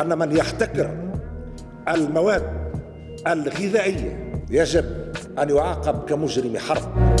أن من يحتكر المواد الغذائية يجب أن يعاقب كمجرم حرب.